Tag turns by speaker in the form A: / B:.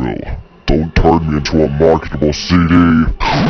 A: will. Don't turn me into a marketable CD.